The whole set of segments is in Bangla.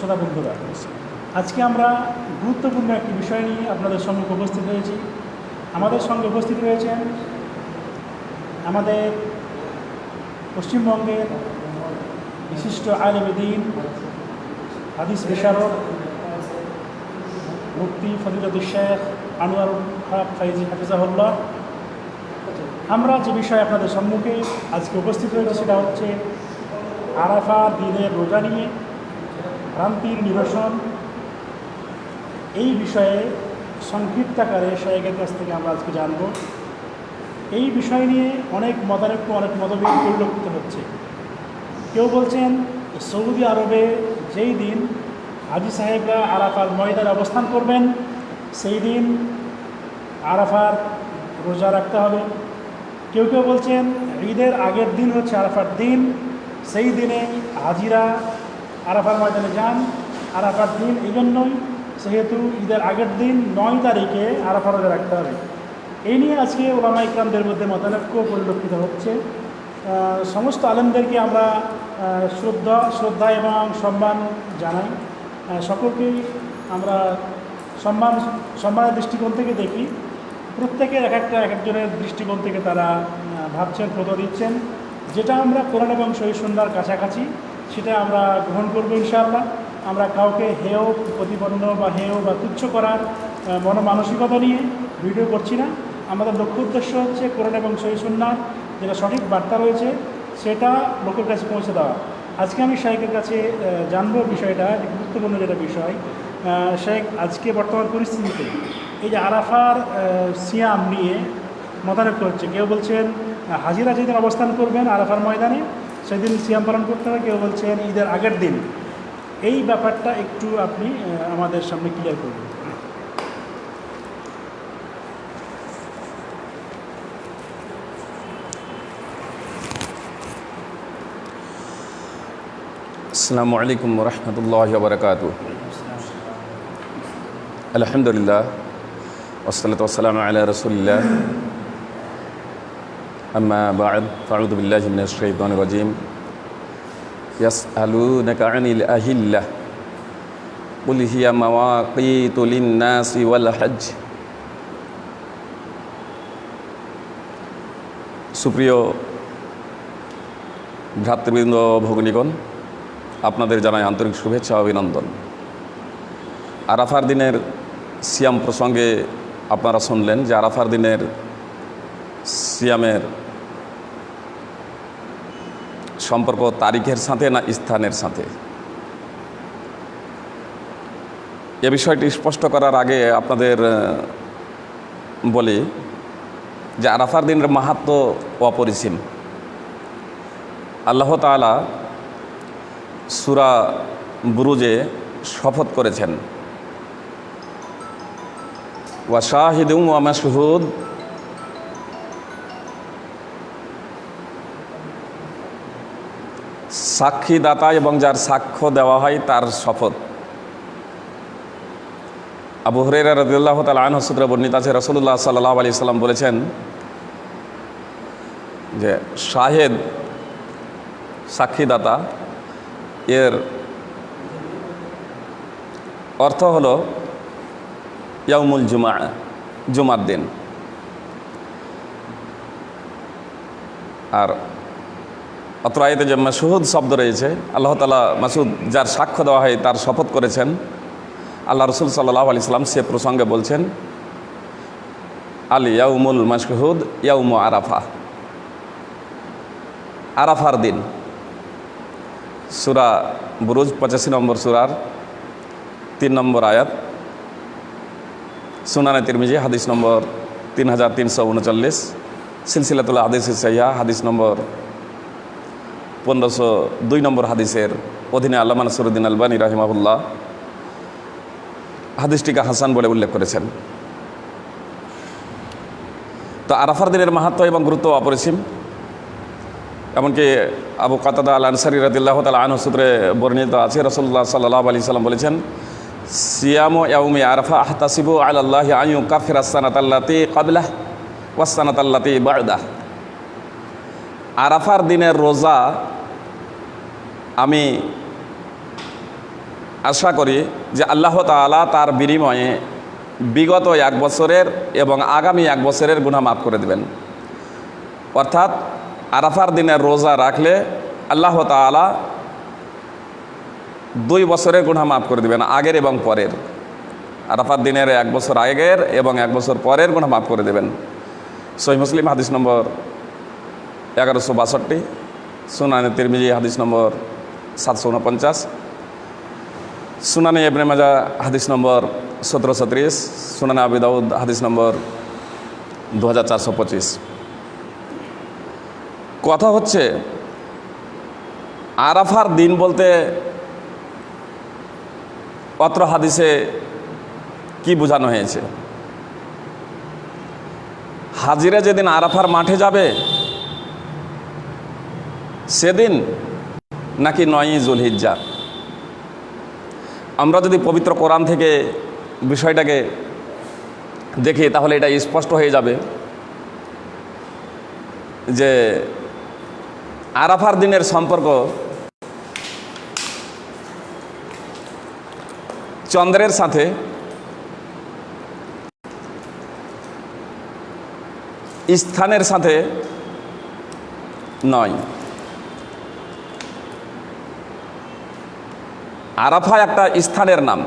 শ্রোতা বন্ধুরা। আজকে আমরা গুরুত্বপূর্ণ একটি বিষয় নিয়ে আপনাদের সম্মুখে উপস্থিত হয়েছি। আমাদের সঙ্গে উপস্থিত রয়েছেন আমাদের পশ্চিমবঙ্গের বিশিষ্ট আলমদিন হাদিস বিশারদ মুক্তি ফজিলতুল শেখ আনোয়ার হক ফাইজি হাফিজাহুল্লাহ। আমরা যে বিষয়ে আপনাদের সম্মুখে আজকে উপস্থিত হয়েছি সেটা হচ্ছে আরাফা দিনের রোজা নিয়ে। ভ্রান্তির এই বিষয়ে সংক্ষিপ্ত আকারে শাহেকের কাছ থেকে আমরা আজকে জানব। এই বিষয় নিয়ে অনেক মতানৈক্য অনেক মতভেদ পরিলক্ষিত হচ্ছে। কেউ বলছেন, সৌদি আরবে যেই দিন হাজি সাহেবরা আরাফার ময়দানে অবস্থান করবেন, সেই দিন আরাফার রোজা রাখতে হবে। কেউ কেউ বলছেন, ঈদের আগের দিন হচ্ছে আরাফার দিন। সেই দিনে হাজিরা আরাফার ময়দানে যান। আরাফার দিন এই জন্যই সেহেতু ঈদের আগের দিন নয় তারিখে আরাফা রোজা রাখতে হবে। এই নিয়ে আজকে ওলামা ইকরামদের মধ্যে মতানৈক্য পরিলক্ষিত হচ্ছে। সমস্ত আলেমদেরকে আমরা শ্রদ্ধা শ্রদ্ধা এবং সম্মান জানাই। সকলকেই আমরা সম্মান, সম্মানের দৃষ্টিকোণ থেকে দেখি। প্রত্যেকের এক একটা, এক একজনের দৃষ্টিকোণ থেকে তারা ভাবছেন, ফটো দিচ্ছেন। যেটা আমরা কোরআন এবং সহি সন্ধ্যার কাছাকাছি সেটা আমরা গ্রহণ করব ইনশাআল্লাহ। আমরা কাউকে হেয়, প্রতিপন্ন বা হেয় বা তুচ্ছ করার মনোমানসিকতা নিয়ে ভিডিও করছি না। আমাদের লক্ষ্য উদ্দেশ্য হচ্ছে কোরআন এবং সহি সন্ন্যার যেটা সঠিক বার্তা রয়েছে, সেটা লোকের কাছে পৌঁছে দেওয়া। আজকে আমি শাহেকের কাছে জানব বিষয়টা গুরুত্বপূর্ণ যেটা বিষয়। শেখ আজকে বর্তমান পরিস্থিতিতে এই যে আরাফার সিয়াম নিয়ে মতানৈক্য হচ্ছে। কেউ বলছেন, হাজিরা যেদিন অবস্থান করবেন আরাফার ময়দানে সেদিন সিয়াম পালন করতে হবে, কেউ বলছেন ঈদের আগের দিন। এই ব্যাপারটা একটু আপনি আমাদের সামনে ক্লিয়ার করবেন আসসালামু আলাইকুম রহমতুল্লাহ বরকাত আলহামদুলিল্লাহ ওসলাত ওসালাম আল্লাহ রসুলিল্লাহ। আম্মা বাদ ফাউদ বিল্লাহ মিন আশ-শাইতানির রাজিম ইয়াসআলুনাকা আনিল আহিল্লাহ قل هي مواقيت للناس والحج সুপ্রিয় ভ্রাতৃবৃন্দ ভগ্নীগণ আপনাদের জানাই আন্তরিক শুভেচ্ছা ও অভিনন্দন আরাফার দিনের সিয়াম প্রসঙ্গে আপনারা শুনলেন যে আরাফার দিনের সিয়ামের সম্পর্ক তারিখের সাথে না স্থানের সাথে? এ বিষয়টি স্পষ্ট করার আগে আপনাদের বলি যে আরাফার দিনের মাহাত্ম অপরিসীম। আল্লাহ তাআলা সুরা বুরুজে শপথ করেছেন, ওয়া শাহিদুম ওয়া মাশহুদ সাক্ষীদাতা এবং যার সাক্ষ্য দেওয়া হয় তার শপথ। আবু হরেরা রদিল্লাহ তাল আন সূত্রে বর্ণিত আছে রসুল্লাহ সাল্লাহ আলি সাল্লাম বলেছেন যে শাহেদ সাক্ষীদাতা, এর অর্থ হল ইয়ামুল জুমা, জুমার দিন। আর অত্র আয়তে যে মাসুদ শব্দ রয়েছে, আল্লাহ তালা মাসুদ যার সাক্ষ্য দেওয়া হয়, তার শপথ করেছেন। আল্লাহ রসুল সাল্লাহ আলি সাল্লাম সে প্রসঙ্গে বলছেন, আলী ইয়াউমুল মাসহুদ ইয়াউম আরাফা। আরাফার দিন। সুরা বুরুজ, পঁচাশি নম্বর সুরার তিন নম্বর আয়াত। সুনানে তিরমিজি, হাদিস নম্বর তিন হাজার তিনশো উনচল্লিশ। সিলসিলাতুল্লাহ হাদিস সাইয়া হাদিস নম্বর পনেরোশো দুই নম্বর হাদিসের অধীনে আল্লাহ নাসরুদ্দিন আলবানী রাহিমাহুল্লাহ হাদিসটিকে হাসান বলে উল্লেখ করেছেন। তো আরাফার দিনের মাহাত্ম এবং গুরুত্ব অপরিসীম। এমনকি আবু কাতাদা আল আনসারি রদিল্লাহ তাল আনহ সূত্রে বর্ণিত আছে রসল্লাহ সাল্লাহ আলি সাল্লাম বলেছেন, সিয়াম ইয়াউমি আরফা আহতাসিবু আল্লাহ আয়ু কাফির আসানাত আল্লাতি কাবলাহ ওয়াসানাত আল্লাতি বায়দাহ আরাফার দিনের রোজা আমি আশা করি যে আল্লাহ তাআলা তার বিনিময়ে বিগত এক বছরের এবং আগামী এক বছরের গুণা মাফ করে দেবেন। অর্থাৎ আরাফার দিনের রোজা রাখলে আল্লাহ তাআলা দুই বছরের গুণা মাফ করে দেবেন, আগের এবং পরের। আরাফার দিনের এক বছর আগের এবং এক বছর পরের গুণা মাফ করে দেবেন। সহি মুসলিম হাদিস নম্বর এগারোশো বাষট্টি, সুনানি তিরমিজি, হাদিস নম্বর সাতশো উনপঞ্চাশ, সুনানি এবনে মাজা হাদিস নম্বর সতেরোশো ত্রিশ, সুনানি আবি দাউদ, হাদিস নম্বর দু হাজার চারশো পঁচিশ। কথা হচ্ছে, আরাফার দিন বলতে অত্র হাদিসে কি বোঝানো হয়েছে? হাজিরা যেদিন আরাফার মাঠে যাবে সেদিন নাকি নয়ই জুলহিজ্জা আমরা যদি পবিত্র কোরআন থেকে বিষয়টাকে দেখি, তাহলে এটা স্পষ্ট হয়ে যাবে যে আরাফার দিনের সম্পর্ক চন্দ্রের সাথে স্থানের সাথে নয়। আরাফা একটা স্থানের নাম।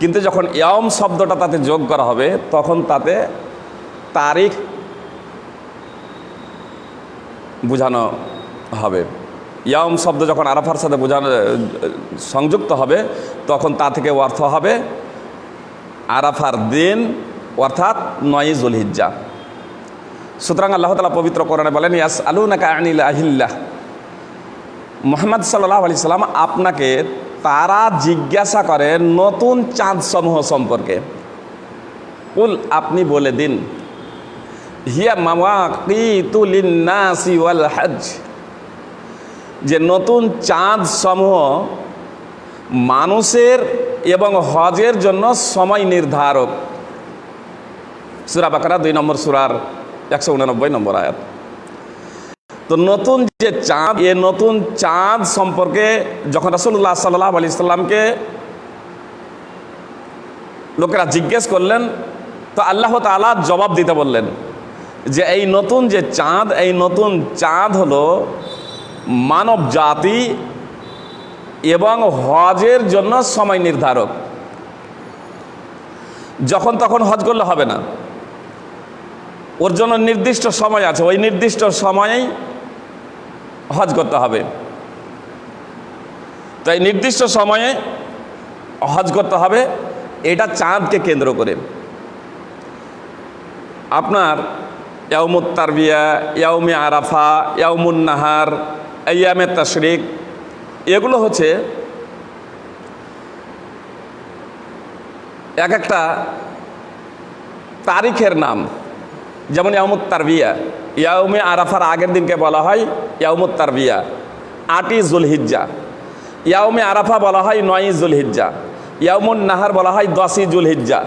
কিন্তু যখন ইয়ম শব্দটা তাতে যোগ করা হবে, তখন তাতে তারিখ বোঝানো হবে। ইয়ম শব্দ যখন আরাফার সাথে বোঝানো, সংযুক্ত হবে, তখন তা থেকে অর্থ হবে আরাফার দিন, অর্থাৎ নয় জুলহিজ্জা। সুতরাং আল্লাহ তালা পবিত্র কোরআনে বলেন ইয়াস আলু নাকা আনিল আহিল্লাহ। মোহাম্মদ সাল্লাহ আলি সাল্লাম আপনাকে তারা জিজ্ঞাসা করে নতুন চাঁদ সমূহ সম্পর্কে। উল আপনি বলে দিন। হিয়া মামা কিতুলিন্নাসি ওয়াল হজ। যে নতুন চাঁদ সমূহ মানুষের এবং হজের জন্য সময় নির্ধারক। সুরা বাকারা দুই নম্বর সুরার একশো উনানব্বই নম্বর আয়াত। তো নতুন যে চাঁদ, এ নতুন চাঁদ সম্পর্কে যখন রাসুল্লাহ সাল্লাহ আলি সাল্লামকে লোকেরা জিজ্ঞেস করলেন, তো আল্লাহ তালা জবাব দিতে বললেন যে এই নতুন যে চাঁদ, এই নতুন চাঁদ হলো মানব জাতি এবং হজের জন্য সময় নির্ধারক। যখন তখন হজ করলে হবে না। ওর জন্য নির্দিষ্ট সময় আছে। ওই নির্দিষ্ট সময়েই হজ করতে হবে। তাই নির্দিষ্ট সময়ে হজ করতে হবে, এটা চাঁদকে কেন্দ্র করে। আপনার ইয়ামুত তারবিয়া, ইয়াউমে আরাফা, ইয়াউমুন নাহার ইয়ামে তশরিক, এগুলো হচ্ছে এক একটা তারিখের নাম। যেমন ইয়ামুত তারবিয়া ইয়াউমে আরাফার আগের দিনকে বলা হয় ইয়ামুত তারবিয়া, আটই জুলহিজ্জা। ইয়াউমে আরাফা বলা হয় নয়ই জুলহিজ্জা। ইয়ামুন নাহার বলা হয় দশই জুলহিজ্জা।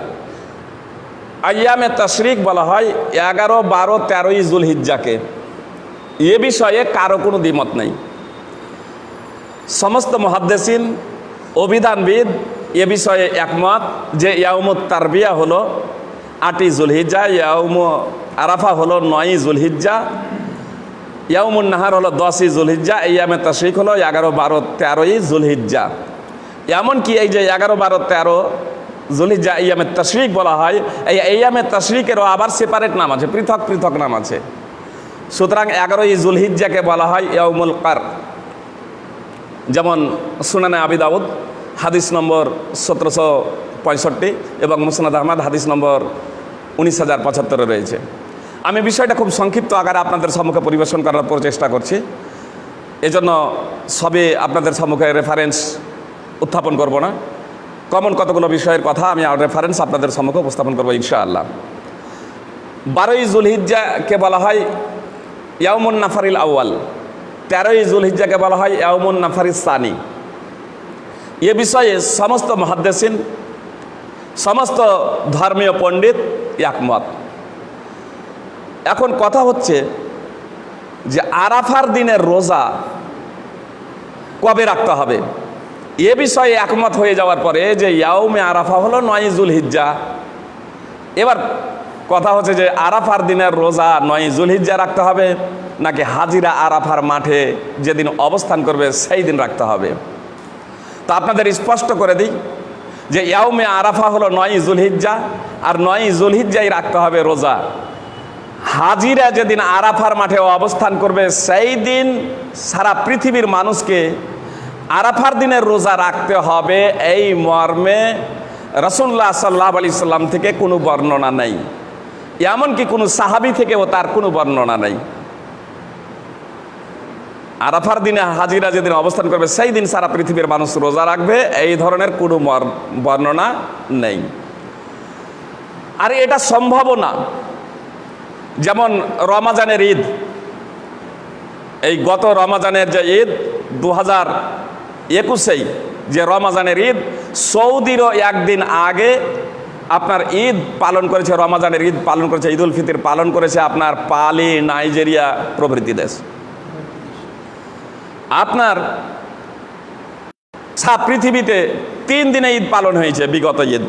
আয়ামে তশরিক বলা হয় এগারো, বারো, তেরোই জুলহিজ্জাকে। এ বিষয়ে কারও কোনো দ্বিমত নেই। সমস্ত মহাদ্দেশিন অভিধানবিদ এ বিষয়ে একমত যে ইয়াউমুত তারবিয়া হলো আটই জুলহিজ্জা, ইয়াউম আরাফা হলো নয়ই জুলহিজ্জা, ইয়াউমুন নাহার হলো দশই জুলহিজ্জা, ইয়ামে তশরিক হলো এগারো বারো তেরোই জুলহিজ্জা। এমনকি এই যে এগারো বারো তেরো জুলহিজ্জা, ইয়ামে তশরিক বলা হয়, এই ইয়ামে তশরিকেরও আবার সেপারেট নাম আছে, পৃথক পৃথক নাম আছে। সুতরাং এগারোই জুলহিজ্জাকে বলা হয় ইয়াউমুল কার যেমন সুনানে আবি দাউদ হাদিস নম্বর সতেরোশো পঁয়ষট্টি এবং মুসনাদ আহমদ হাদিস নম্বর উনিশ হাজার পঁচাত্তরে রয়েছে। আমি বিষয়টা খুব সংক্ষিপ্ত আকারে আপনাদের সম্মুখে পরিবেশন করার প্রচেষ্টা করছি। এজন্য সবে আপনাদের সম্মুখে রেফারেন্স উত্থাপন করব না। কমন কতগুলো বিষয়ের কথা আমি রেফারেন্স আপনাদের সম্মুখে উপস্থাপন করব ইনশাআল্লাহ। বারোই জুলহিজ্জাকে বলা হয়? ইয়াউমুন নাফারিল আউয়াল। তেরোই জুলহিজ্জাকে বলা হয়? ইয়াউমুন নাফারিস সানি। এ বিষয়ে সমস্ত মহাদ্দেশিন, সমস্ত ধর্মীয় পণ্ডিত একমত। এখন কথা হচ্ছে যে আরাফার দিনের রোজা কবে রাখতে হবে? এ বিষয়ে একমত হয়ে যাওয়ার পরে যে ইয়াউমে আরাফা হলো নয়জুল হিজ্জা এবার কথা হচ্ছে যে আরাফার দিনের রোজা নয় জুলহিজ্জা রাখতে হবে, নাকি হাজিরা আরাফার মাঠে যেদিন অবস্থান করবে সেই দিন রাখতে হবে? তা আপনাদের স্পষ্ট করে দিই যে ইয়াউমে আরাফা হলো নয় জুলহিজ্জা, আর নয় জুলহিজ্জাই রাখতে হবে রোজা। হাজিরা যেদিন আরাফার মাঠে অবস্থান করবে, সেই দিন সারা পৃথিবীর মানুষকে আরাফার দিনের রোজা রাখতে হবে। এই মর্মে রসুল্লাহ সাল্লাহ আলি সাল্লাম থেকে কোনো বর্ণনা নেই। এমনকি কোনো সাহাবি থেকেও তার কোনো বর্ণনা নেই। আরাফার দিনে হাজিরা যেদিন অবস্থান করবে, সেই দিন সারা পৃথিবীর মানুষ রোজা রাখবে। এই ধরনের কোনো বর্ণনা নেই। আর এটা সম্ভবও না। যেমন রমাজানের ঈদ, এই গত রমাজানের যে ঈদ দু হাজার একুশেই যে রমাজানের ঈদ, সৌদিরও একদিন আগে আপনার ঈদ পালন করেছে, রমাজানের ঈদ পালন করেছে ঈদ উল ফিতর পালন করেছে আপনার পালি নাইজেরিয়া প্রভৃতি দেশ। আপনার সারা পৃথিবীতে তিন দিনে ঈদ পালন হয়েছে বিগত ঈদ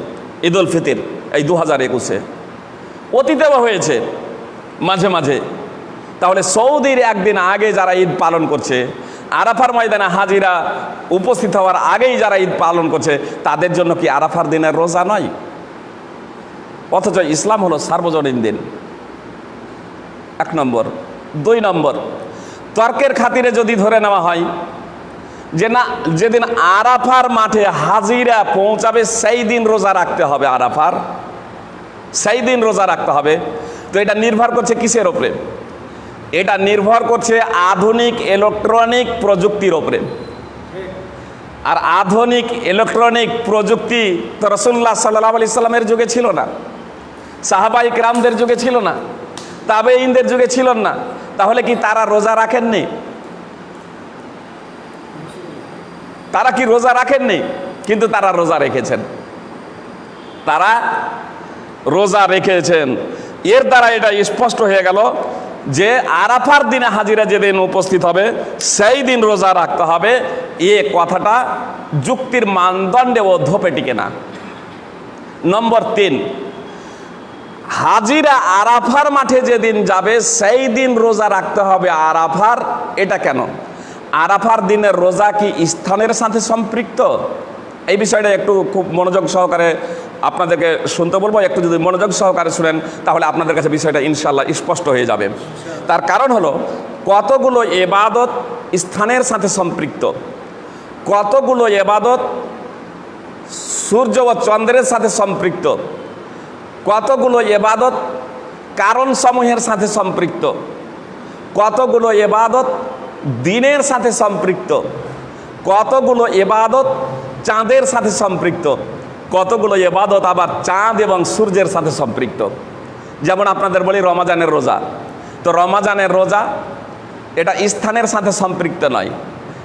ঈদ উল ফিতর, এই দু হাজার একুশে অতীতেও হয়েছে, মাঝে মাঝে। তাহলে সৌদির একদিন আগে যারা ঈদ পালন করছে, আরাফার ময়দানে হাজিরা উপস্থিত হওয়ার আগেই যারা ঈদ পালন করছে, তাদের জন্য কি আরাফার দিনের রোজা নয়? অথচ ইসলাম হলো সার্বজনীন দিন। এক নম্বর। দুই নম্বর। তর্কের খাতিরে যদি ধরে নেওয়া হয়, যে না, যেদিন আরাফার মাঠে হাজিরা পৌঁছাবে, সেই দিন রোজা রাখতে হবে আরাফার। সেই দিন রোজা রাখতে হবে। তো এটা নির্ভর করছে কিসের ওপরে? এটা নির্ভর করছে আধুনিক ইলেকট্রনিক প্রযুক্তির ওপরে। আর আধুনিক ইলেকট্রনিক প্রযুক্তি তো রসুল্লাহ সাল্লাহ আলি সাল্লামের যুগে ছিল না। সাহাবাই রামদের যুগে ছিল না। তাবে ইনদের যুগে ছিল না। তাহলে কি তারা রোজা রাখেননি? তারা কি রোজা রাখেননি? কিন্তু তারা রোজা রেখেছেন। তারা রোজা রেখেছেন। এর দ্বারা এটা স্পষ্ট হয়ে গেল যে আরাফার দিনে হাজিরা যেদিন উপস্থিত হবে, সেই দিন রোজা রাখতে হবে। এ কথাটা যুক্তির মানদণ্ডে ও ধোপে টিকে না। নম্বর তিন হাজিরা আরাফার মাঠে যেদিন যাবে, সেই দিন রোজা রাখতে হবে। আরাফার এটা কেন? আরাফার দিনের রোজা কি স্থানের সাথে সম্পৃক্ত? এই বিষয়টা একটু খুব মনোযোগ সহকারে আপনাদেরকে শুনতে বলব। একটু যদি মনোযোগ সহকারে শুনেন, তাহলে আপনাদের কাছে বিষয়টা ইনশাল্লাহ স্পষ্ট হয়ে যাবে। তার কারণ হলো, কতগুলো এবাদত স্থানের সাথে সম্পৃক্ত? কতগুলো এবাদত সূর্য ও চন্দ্রের সাথে সম্পৃক্ত? কতগুলো এবাদত কারণ সমূহের সাথে সম্পৃক্ত? কতগুলো এবাদত দিনের সাথে সম্পৃক্ত? কতগুলো এবাদত চাঁদের সাথে সম্পৃক্ত? কতগুলো এবাদত আবার চাঁদ এবং সূর্যের সাথে সম্পৃক্ত? যেমন আপনাদের বলি রমাজানের রোজা। তো রমাজানের রোজা এটা স্থানের সাথে সম্পৃক্ত নয়।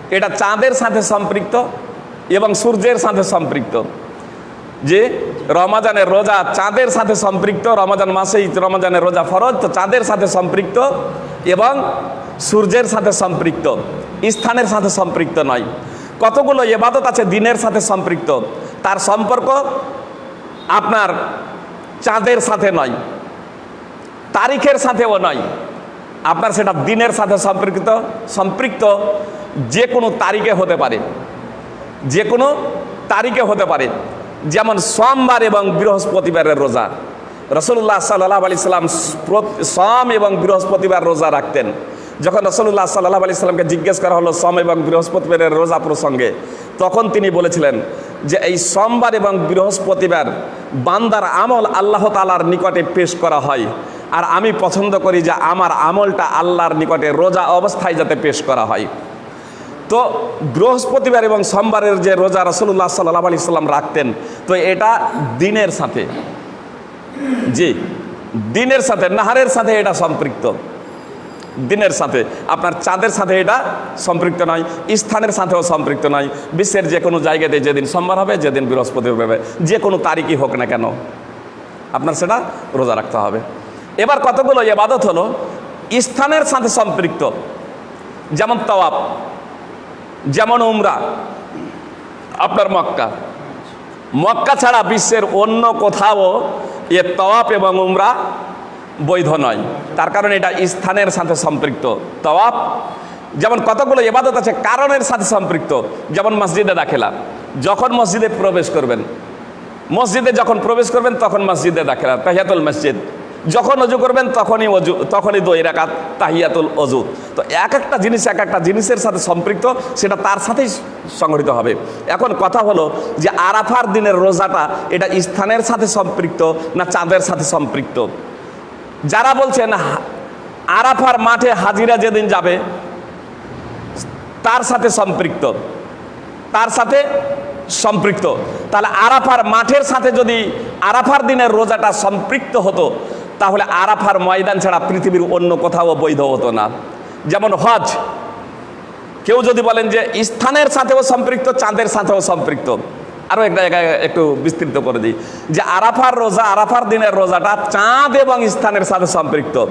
এটা চাঁদের সাথে সম্পৃক্ত এবং সূর্যের সাথে সম্পৃক্ত। যে রমাজানের রোজা চাঁদের সাথে সম্পৃক্ত, রমাজান মাসেই রমাজানের রোজা ফরজ, তো চাঁদের সাথে সম্পৃক্ত এবং সূর্যের সাথে সম্পৃক্ত, স্থানের সাথে সম্পৃক্ত নয়। কতগুলো এবাদত আছে দিনের সাথে সম্পৃক্ত? তার সম্পর্ক আপনার চাঁদের সাথে নয়, তারিখের সাথেও নয়। আপনার সেটা দিনের সাথে সম্পৃক্ত সম্পৃক্ত যে কোনো তারিখে হতে পারে, যে কোনো তারিখে হতে পারে। যেমন সোমবার এবং বৃহস্পতিবারের রোজা। রসুল্লাহ সাল্লাহ আলি সাল্লাম সোম এবং বৃহস্পতিবার রোজা রাখতেন। যখন রসুল্লাহ সাল্লাহ আলি সাল্লামকে জিজ্ঞেস করা হলো সোম এবং বৃহস্পতিবারের রোজা প্রসঙ্গে, তখন তিনি বলেছিলেন যে এই সোমবার এবং বৃহস্পতিবার বান্দার আমল আল্লাহ তালার নিকটে পেশ করা হয়। আর আমি পছন্দ করি যে আমার আমলটা আল্লাহর নিকটে রোজা অবস্থায় যাতে পেশ করা হয়। তো বৃহস্পতিবার এবং সোমবারের যে রোজা রসুল্লাহ সাল্লাহ আলি সাল্লাম রাখতেন, তো এটা দিনের সাথে। জি, দিনের সাথে, নাহারের সাথে এটা সম্পৃক্ত। দিনের সাথে, আপনার চাঁদের সাথে এটা সম্পৃক্ত নয়, স্থানের সাথেও সম্পৃক্ত নয়। বিশ্বের যে কোনো জায়গাতে যেদিন সোমবার হবে, যেদিন বৃহস্পতিবার হবে যে কোনো তারিখই হোক না কেন, আপনার সেটা রোজা রাখতে হবে। এবার কতগুলো এবাদত হলো? স্থানের সাথে সম্পৃক্ত। যেমন তওয়াব। যেমন উমরা, আপনার মক্কা। মক্কা ছাড়া বিশ্বের অন্য কোথাও এ তওয়াপ এবং উমরা বৈধ নয়। তার কারণ এটা স্থানের সাথে সম্পৃক্ত। তওয়াপ যেমন কতগুলো এবাদত আছে, কারণের সাথে সম্পৃক্ত। যেমন মসজিদে দাখেলা, যখন মসজিদে প্রবেশ করবেন, মসজিদে যখন প্রবেশ করবেন, তখন মসজিদে দাখেলা, তাহিয়াতুল মসজিদ। যখন অজু করবেন, তখনই অজু, তখনই দই তাহিয়াতুল অজু। তো এক একটা জিনিস, এক একটা জিনিসের সাথে সম্পৃক্ত, সেটা তার সাথেই সংগঠিত হবে। এখন কথা হলো যে আরাফার দিনের রোজাটা এটা স্থানের সাথে সম্পৃক্ত না চাঁদের সাথে সম্পৃক্ত? যারা বলছেন, আরাফার মাঠে হাজিরা যেদিন যাবে, তার সাথে সম্পৃক্ত। তার সাথে সম্পৃক্ত। তাহলে আরাফার মাঠের সাথে যদি আরাফার দিনের রোজাটা সম্পৃক্ত হতো তাহলে আরাফার ময়দান ছাড়া পৃথিবীর অন্য কোথাও বৈধ হতো না। যেমন হজ। কেউ যদি বলেন যে স্থানের সাথেও সম্পৃক্ত, চাঁদের সাথেও সম্পৃক্ত। আরও একটা জায়গায় একটু বিস্তৃত করে দিই। যে আরাফার রোজা, আরাফার দিনের রোজাটা চাঁদ এবং স্থানের সাথে সম্পৃক্ত।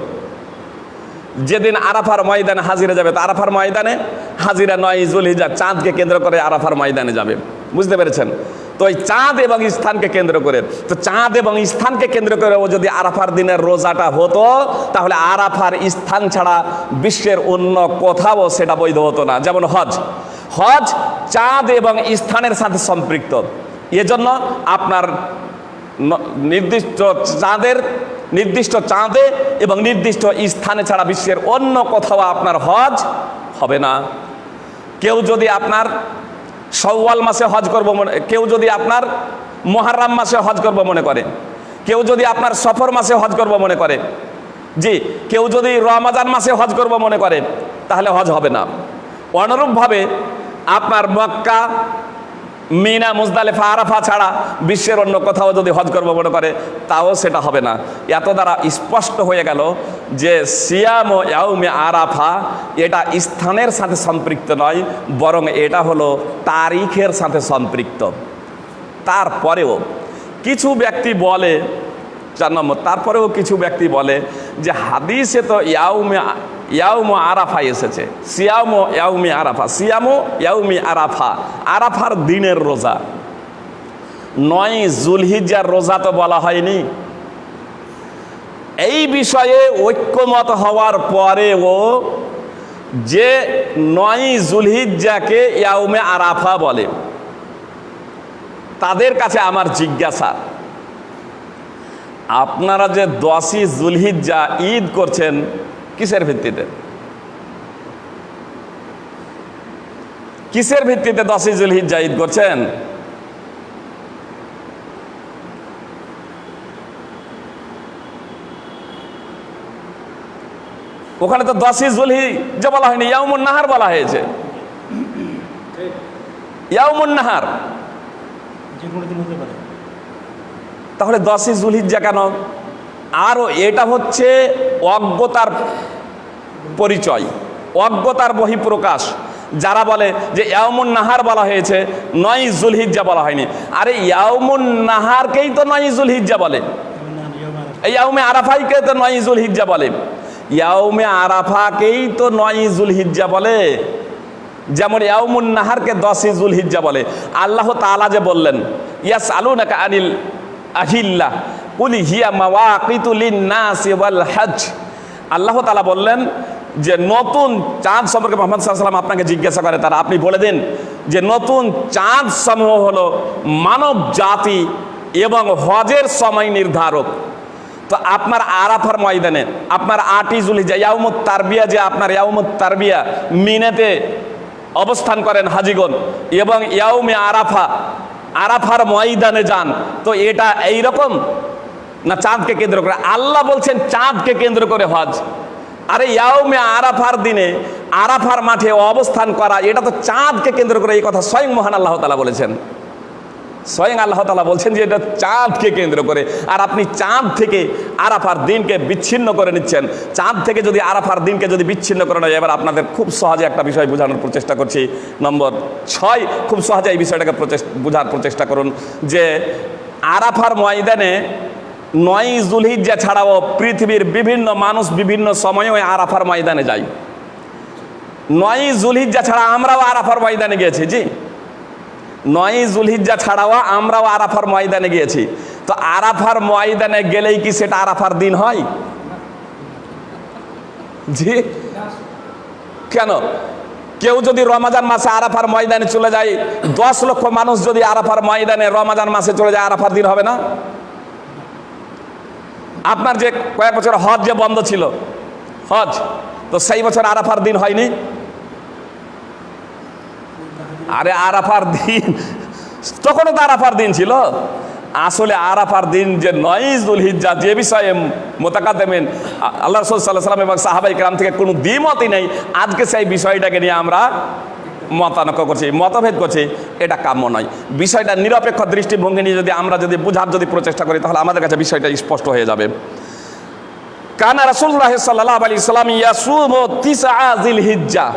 যেদিন আরাফার ময়দানে হাজিরা যাবে, তো আরাফার ময়দানে হাজিরা নয়, জুলহিজা, চাঁদকে কেন্দ্র করে আরাফার ময়দানে যাবে। বুঝতে পেরেছেন? তো ওই চাঁদ এবং স্থানকে কেন্দ্র করে। তো চাঁদ এবং স্থানকে কেন্দ্র করে ও যদি আরাফার দিনের রোজাটা হতো, তাহলে আরাফার স্থান ছাড়া বিশ্বের অন্য কোথাও সেটা বৈধ হতো না। যেমন হজ। হজ চাঁদ এবং স্থানের সাথে সম্পৃক্ত। এজন্য আপনার নির্দিষ্ট চাঁদের, নির্দিষ্ট চাঁদে এবং নির্দিষ্ট স্থানে ছাড়া বিশ্বের অন্য কোথাও আপনার হজ হবে না। কেউ যদি আপনার সওয়াল মাসে হজ করব মনে কেউ যদি আপনার মহারাম মাসে হজ করব মনে করে, কেউ যদি আপনার সফর মাসে হজ করব মনে করে, জি, কেউ যদি রমাজান মাসে হজ করব মনে করে, তাহলে হজ হবে না। অনুরূপভাবে আপনার মক্কা মিনা, মুজদালেফা, আরাফা ছাড়া বিশ্বের অন্য কোথাও যদি হজ করব মনে করে, তাও সেটা হবে না। এত দ্বারা স্পষ্ট হয়ে গেল যে সিয়াম ও ইয়াউমে আরাফা এটা স্থানের সাথে সম্পৃক্ত নয়, বরং এটা হলো তারিখের সাথে সম্পৃক্ত। তারপরেও কিছু ব্যক্তি বলে, চার নম্বর, তারপরেও কিছু ব্যক্তি বলে যে হাদিসে তো ইয়াউমে ইয়াউমো আরাফা এসেছে। সিয়ামো ইয়াউমি আরাফা। সিয়ামো ইয়াউমি আরাফা। আরাফার দিনের রোজা। নয় জুলহিজার রোজা তো বলা হয়নি। এই বিষয়ে ঐক্যমত হওয়ার পরেও যে নয় জুলহিজ্জাকে ইয়াউমে আরাফা বলে, তাদের কাছে আমার জিজ্ঞাসা, আপনারা যে দশই জুলহিজ্জা ঈদ করছেন কিসের ভিত্তিতে? কিসের ভিত্তিতে দশই জুলহিজ্জা ঈদ করছেন? ওখানে তো দশই জুলহিজ্জা বলা হয়নি ইয়াউমুন নাহার বলা হয়েছে। ইয়াউমুন নাহার। তাহলে দশই জুলহিজ্জা কেন আরও এটা হচ্ছে অজ্ঞতার পরিচয়, অজ্ঞতার বহিঃপ্রকাশ। যারা বলে যে ইয়ামুন নাহার বলা হয়েছে, নয় জুলহিজ্জা বলা হয়নি। আরে ইয়ামুন নাহারকেই তো নয় জুলহিজ্জা বলে। ইয়াউমে আরাফাইকে তো নয় জুলহিজ্জা বলে। ইয়াউমে আরাফাকেই তো নয় জুলহিজ্জা বলে। যেমন ইয়াউমুন নাহারকে দশই জুলহিজ্জা বলে। আল্লাহ তালা যে বললেন ইয়াস আলু নাকা আনিল আহিল্লা কুলি হিয়া মাওয়াকিতু লিন-নাসি ওয়াল হজ আল্লাহ তাআলা বললেন যে, নতুন চাঁদ সম্পর্কে মোহাম্মদ সাল্লাম আপনাকে জিজ্ঞাসা করে, তারা আপনি বলে দিন যে, নতুন চাঁদ সমূহ হলো মানব জাতি এবং হজের সময় নির্ধারক। তো আপনার আরাফার ময়দানে, আপনার আটি জুলিজা ইয়াউমুত তারবিয়া, যে আপনার ইয়াউমুত তারবিয়া মিনেতে অবস্থান করেন হাজিগণ এবং ইয়াউমে আরাফা, আরাফার ময়দানে যান, তো এটা এই রকম না চাঁদকে কেন্দ্র করে। আল্লাহ বলছেন চাঁদকে কেন্দ্র করে হজ। আরে ইয়াউমে আরাফার দিনে আরাফার মাঠে অবস্থান করা, এটা তো চাঁদকে কেন্দ্র করে এই কথা স্বয়ং মহান আল্লাহ তালা বলেছেন। স্বয়ং আল্লাহ তালা বলছেন যে এটা চাঁদকে কেন্দ্র করে। আর আপনি চাঁদ থেকে আরাফার দিনকে বিচ্ছিন্ন করে নিচ্ছেন। চাঁদ থেকে যদি আরাফার দিনকে যদি বিচ্ছিন্ন করে নেয় এবার আপনাদের খুব সহজে একটা বিষয় বোঝানোর প্রচেষ্টা করছি। নম্বর ছয়, খুব সহজে এই বিষয়টাকে বোঝার প্রচেষ্টা করুন যে আরাফার ময়দানে নয় জুলহিজ্জা ছাড়াও পৃথিবীর বিভিন্ন মানুষ বিভিন্ন সময়ে আরাফার ময়দানে যায়। নয় জুলহিজ্জা ছাড়া আমরাও আরাফার ময়দানে গিয়েছি, জি। নয় জুলহিজ্জা ছাড়াও আমরাও আরাফার ময়দানে গিয়েছি। তো আরাফার ময়দানে গেলেই কি সেটা আরাফার দিন হয়? জি। কেন? কেউ যদি রমাজান মাসে আরাফার ময়দানে চলে যায়, দশ লক্ষ মানুষ যদি আরাফার ময়দানে রমাজান মাসে চলে যায়, আরাফার দিন হবে না? আপনার যে কয়েক বছর হজ যে বন্ধ ছিল, হজ, তো সেই বছর আরাফার দিন হয়নি? আরে আরাফার দিন, তখনও তো আরাফার দিন ছিল। আসলে আরাফার দিন যে নয়জুল হিজ্জা যে বিষয়ে মোতাকাদেমেন আল্লাহ রসুল সাল্লাহ সাল্লাম এবং সাহাবাই গ্রাম থেকে কোনো দ্বিমতই নেই। আজকে সেই বিষয়টাকে নিয়ে আমরা মতানক্য করছি, মতভেদ করছি, এটা কাম্য নয়। বিষয়টা নিরপেক্ষ দৃষ্টিভঙ্গি নিয়ে যদি আমরা যদি বোঝার যদি প্রচেষ্টা করি, তাহলে আমাদের কাছে বিষয়টা স্পষ্ট হয়ে যাবে। কানা রাসুল্লাহ সাল্লাহ আলি সাল্লাম ইয়াসুম তিসআজিল হিজ্জা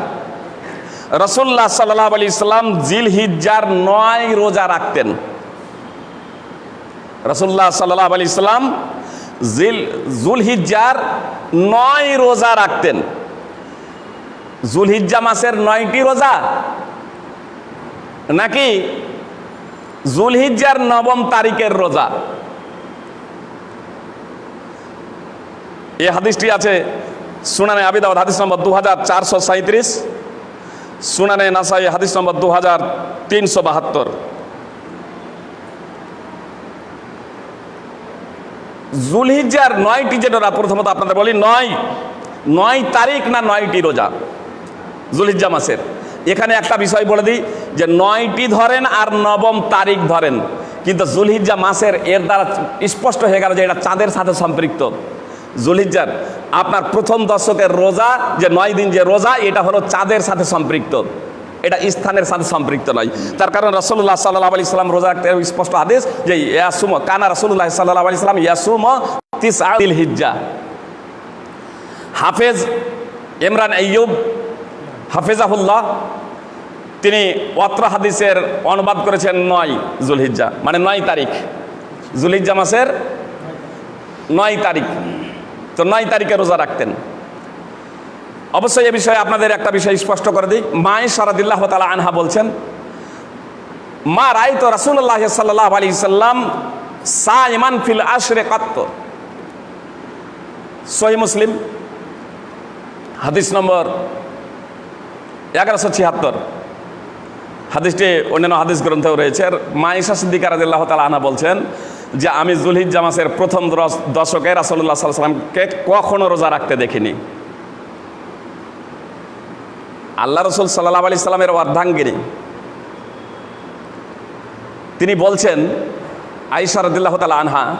রসুল্লাহ সাল্লাহ আলি ইসলাম জিল হিজ্জার নয় রোজা রাখতেন। রসুল্লাহ সাল্লাহ আলি ইসলাম জিল জুল হিজ্জার নয় রোজা রাখতেন। জুলহিজ্জা মাসের নয়টি রোজা। নাকি জুলহিজ্জার নবম তারিখের রোজা? এই হাদিসটি আছে সুনানে আবিদাবাদ হাদিস নম্বর দু হাজার চারশো সাঁত্রিশ সুনানে নাসাই, হাদিস নম্বর দু হাজার তিনশো বাহাত্তর। জুলহিজ্জার নয়টি যে রোজা প্রথমত আপনাদের বলি, নয়। নয় তারিখ না নয়টি রোজা? জুলহিজ্জা মাসের। এখানে একটা বিষয় বলে দিই যে নয়টি ধরেন আর নবম তারিখ ধরেন। কিন্তু জুলহিজ্জা মাসের এর দ্বারা স্পষ্ট হয়ে গেল যে এটা চাঁদের সাথে সম্পৃক্ত। জুলহিজ্জার আপনার প্রথম দশকের রোজা, যে নয় দিন যে রোজা, এটা হলো চাঁদের সাথে সম্পৃক্ত। এটা স্থানের সাথে সম্পৃক্ত নয়। তার কারণ রসুল্লাহ সাল্লাহ আলি সাল্লাম রোজা একটা স্পষ্ট আদেশ যে ইয়াসুম কানা রসুল্লাহ সাল্লাহ আলি সাল্লাম ইয়াসুম তিস হিজ্জা হাফেজ ইমরান আইয়ুব হাফেজাহুল্লাহ, তিনি অত্র হাদিসের অনুবাদ করেছেন নয় জুলহিজ্জা মানে নয় তারিখ। জুলহিজ্জা মাসের নয় তারিখ। তো নয় তারিখে রোজা রাখতেন। অবশ্যই এ বিষয়ে আপনাদের একটা বিষয় স্পষ্ট করে দিই। মায় সারাদিল্লাহ তালা আনহা বলছেন, মা রায় তো রাসুল্লাহ সাল্লাহ আলী সাল্লাম সা ইমান ফিল আশরে কাত্ত সহি মুসলিম, হাদিস নম্বর এগারোশো ছিয়াত্তর। হাদিসটি অন্যান্য হাদিস গ্রন্থেও রয়েছে। মাইশা সিদ্দিকার রাদিল্লাহ তালা আনা বলছেন যে, আমি জুলহিদ জামাসের প্রথম দশ- দশকে রাসল্লাহ সাল্লামকে কখনো রোজা রাখতে দেখিনি। আল্লাহ রসুল সাল্লাহ আলি সাল্লামের অর্ধাঙ্গিনী। তিনি বলছেন আইসা রদুল্লাহ তালা আনহা,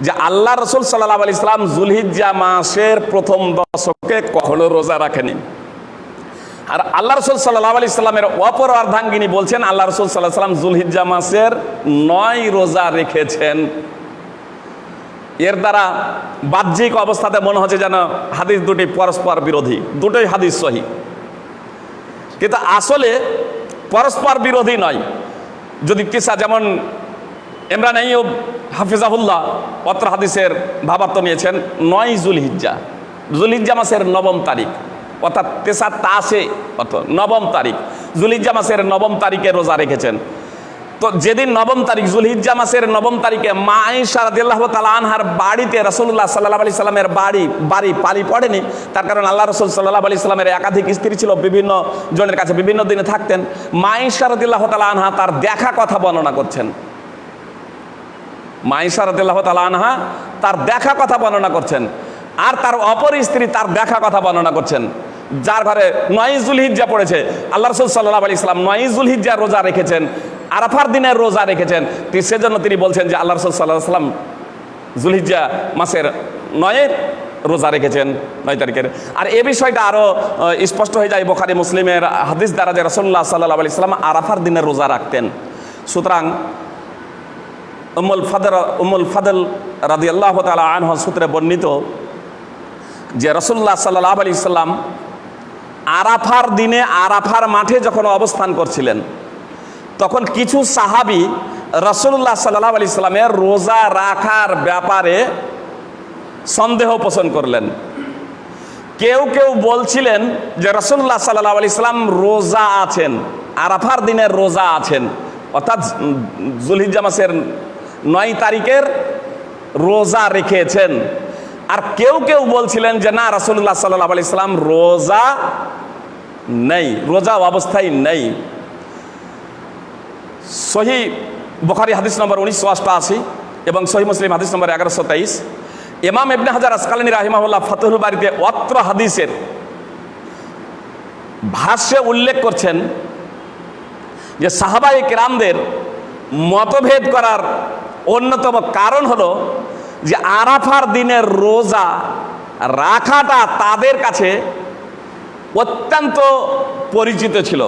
যে আল্লাহ রসুল সাল্লাহ আলি সাল্লাম জুলহিজ্জা মাসের প্রথম দশকে কখনো রোজা রাখেনি। আর আল্লাহ রসুল সাল্লাহ আলি সাল্লামের অপর অর্ধাঙ্গিনী বলছেন, আল্লাহ রসুল সাল্লাহ সাল্লাম জুলহিজ্জা মাসের নয় রোজা রেখেছেন। এর দ্বারা বাহ্যিক অবস্থাতে মনে হচ্ছে যেন হাদিস দুটি পরস্পর বিরোধী, দুটোই হাদিস সহি। কিন্তু আসলে পরস্পর বিরোধী নয়। যদি কিসা যেমন ইমরান আইয়ুব হাফিজাহুল্লাহ পত্র হাদিসের ভাবার্থ নিয়েছেন, নয় জুলহিজ্জা। জুলহিজ্জা মাসের নবম তারিখ। অর্থাৎ তেসা তাসে অর্থ নবম তারিখ। জুলহিজ্জা মাসের নবম তারিখে রোজা রেখেছেন। তো যেদিন নবম তারিখ, জুলহিজ্জা মাসের নবম তারিখে মা আয়েশা রাদিয়াল্লাহু তাআলা আনহার বাড়িতে রাসূলুল্লাহ সাল্লাল্লাহু আলাইহি সাল্লামের বাড়ি বাড়ি পালি পড়েনি। তার কারণ আল্লাহ রসুল সাল্লাল্লাহু আলাইহি সাল্লামের একাধিক স্ত্রী ছিল, বিভিন্ন জনের কাছে বিভিন্ন দিনে থাকতেন। মা আয়েশা রাদিয়াল্লাহু তাআলা আনহা তার দেখা কথা বর্ণনা করছেন। মাইশা রাদিয়াল্লাহু তাআলা আনহা তার দেখা কথা বর্ণনা করছেন। আর তার অপর স্ত্রী তার দেখা কথা বর্ণনা করছেন। যার ঘরে নয়জুল হিজ্জা পড়েছে। আল্লাহ রসুল সাল্লাহ আলি ইসলাম নয়জুল হিজ্জা রোজা রেখেছেন, আরাফার দিনের রোজা রেখেছেন। সেজন্য তিনি বলছেন যে আল্লাহ রসুল সাল্লাহ সাল্লাম জুলহিজ্জা মাসের নয়ের রোজা রেখেছেন, নয় তারিখের। আর এ বিষয়টা আরও স্পষ্ট হয়ে যায় বোখারি, মুসলিমের হাদিস দ্বারা যে রসল্লাহ সাল্লাহ আলি ইসলাম আরাফার দিনের রোজা রাখতেন। সুতরাং উমুল ফাদর উমুল ফাদল রাদি আল্লাহ তালা আনহ সূত্রে বর্ণিত যে রসুল্লাহ সাল্লাহ আলি সাল্লাম আরাফার দিনে আরাফার মাঠে যখন অবস্থান করছিলেন, তখন কিছু সাহাবি রসুল্লাহ সাল্লাহ আলি সাল্লামের রোজা রাখার ব্যাপারে সন্দেহ পোষণ করলেন। কেউ কেউ বলছিলেন যে রসুল্লাহ সাল্লাহ আলি সাল্লাম রোজা আছেন, আরাফার দিনের রোজা আছেন, অর্থাৎ জুলহিজ্জা মাসের নয় তারিখের রোজা রেখেছেন। আর কেউ কেউ বলছিলেন যে, না রাসুল্লাহ সাল্লাহ আলি সাল্লাম রোজা নেই, রোজা অবস্থায় নেই। সহি বখারি হাদিস নম্বর উনিশশো অষ্টআশি এবং সহি মুসলিম হাদিস নম্বর এগারোশো তেইশ। ইমাম ইবনে হাজার আসকালানি রাহিমাহুল্লাহ ফতুল বাড়িতে অত্র হাদিসের ভাষ্যে উল্লেখ করছেন যে সাহাবাই কেরামদের মতভেদ করার অন্যতম কারণ হলো যে আরাফার দিনের রোজা রাখাটা তাদের কাছে অত্যন্ত পরিচিত ছিল।